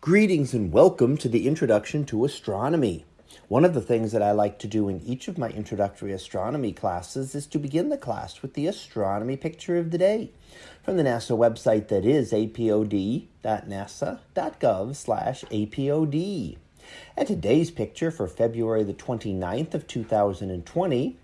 Greetings and welcome to the Introduction to Astronomy. One of the things that I like to do in each of my introductory astronomy classes is to begin the class with the astronomy picture of the day from the NASA website that is apod.nasa.gov slash apod. And today's picture for February the 29th of 2020,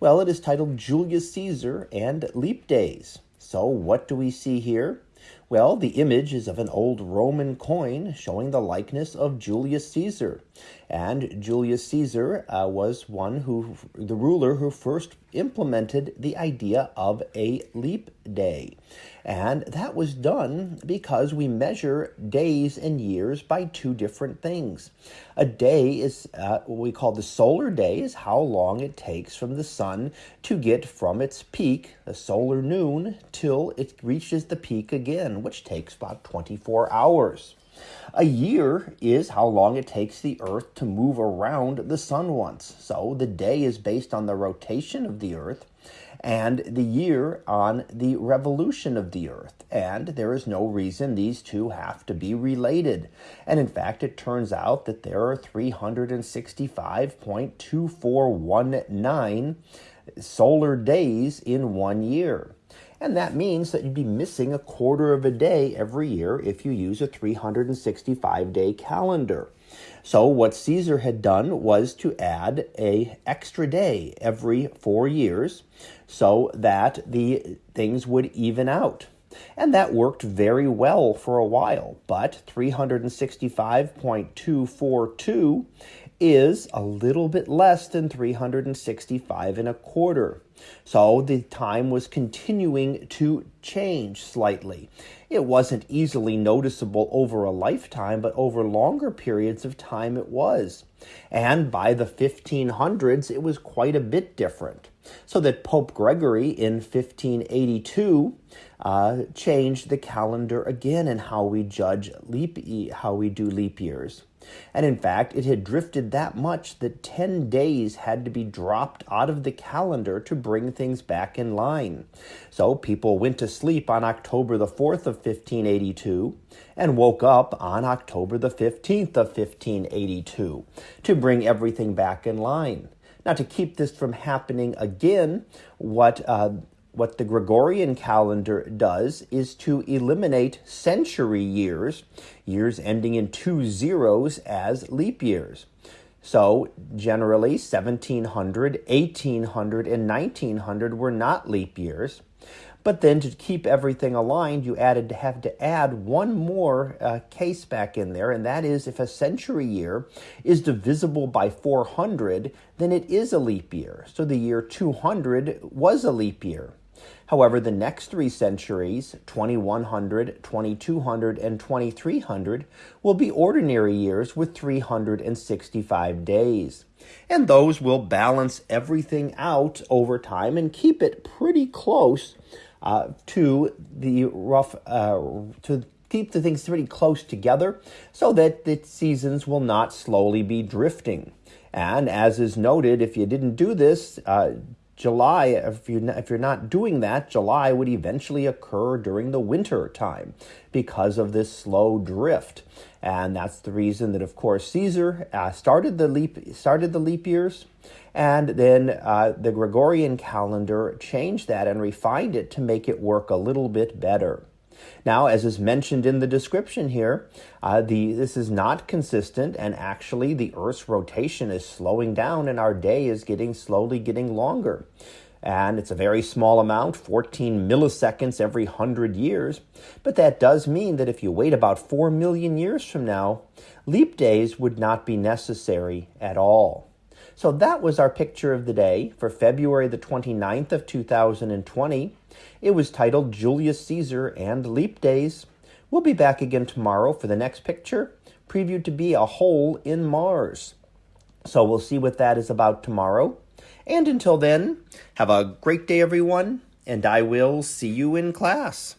well, it is titled Julius Caesar and Leap Days. So what do we see here? Well, the image is of an old Roman coin showing the likeness of Julius Caesar. And Julius Caesar uh, was one who, the ruler who first implemented the idea of a leap day. And that was done because we measure days and years by two different things. A day is uh, what we call the solar day, is how long it takes from the sun to get from its peak, the solar noon, till it reaches the peak again, which takes about 24 hours. A year is how long it takes the Earth to move around the sun once. So the day is based on the rotation of the Earth and the year on the revolution of the Earth. And there is no reason these two have to be related. And in fact, it turns out that there are 365.2419 solar days in one year. And that means that you'd be missing a quarter of a day every year if you use a 365 day calendar. So what Caesar had done was to add a extra day every 4 years so that the things would even out. And that worked very well for a while, but 365.242 is a little bit less than 365 and a quarter. So the time was continuing to change slightly. It wasn't easily noticeable over a lifetime, but over longer periods of time it was. And by the 1500s, it was quite a bit different. So that Pope Gregory in 1582 uh, changed the calendar again and how we judge leap, e- how we do leap years. And in fact, it had drifted that much that 10 days had to be dropped out of the calendar to bring things back in line. So people went to sleep on October the 4th of 1582 and woke up on October the 15th of 1582 to bring everything back in line. Now, to keep this from happening again, what uh, what the Gregorian calendar does is to eliminate century years, years ending in two zeros, as leap years. So, generally, 1700, 1800, and 1900 were not leap years. But then to keep everything aligned, you added to have to add one more uh, case back in there, and that is if a century year is divisible by 400, then it is a leap year. So the year 200 was a leap year. However, the next three centuries, 2100, 2200, and 2300, will be ordinary years with 365 days. And those will balance everything out over time and keep it pretty close uh, to the rough, uh, to keep the things pretty close together so that the seasons will not slowly be drifting. And as is noted, if you didn't do this, uh, July, if, you, if you're not doing that, July would eventually occur during the winter time because of this slow drift. And that's the reason that, of course, Caesar uh, started the leap started the leap years, and then uh, the Gregorian calendar changed that and refined it to make it work a little bit better. Now, as is mentioned in the description here, uh, the, this is not consistent, and actually the Earth's rotation is slowing down, and our day is getting slowly getting longer. And it's a very small amount, 14 milliseconds every 100 years. But that does mean that if you wait about 4 million years from now, leap days would not be necessary at all. So that was our picture of the day for February the 29th of 2020. It was titled Julius Caesar and Leap Days. We'll be back again tomorrow for the next picture, previewed to be a hole in Mars. So we'll see what that is about tomorrow. And until then, have a great day, everyone, and I will see you in class.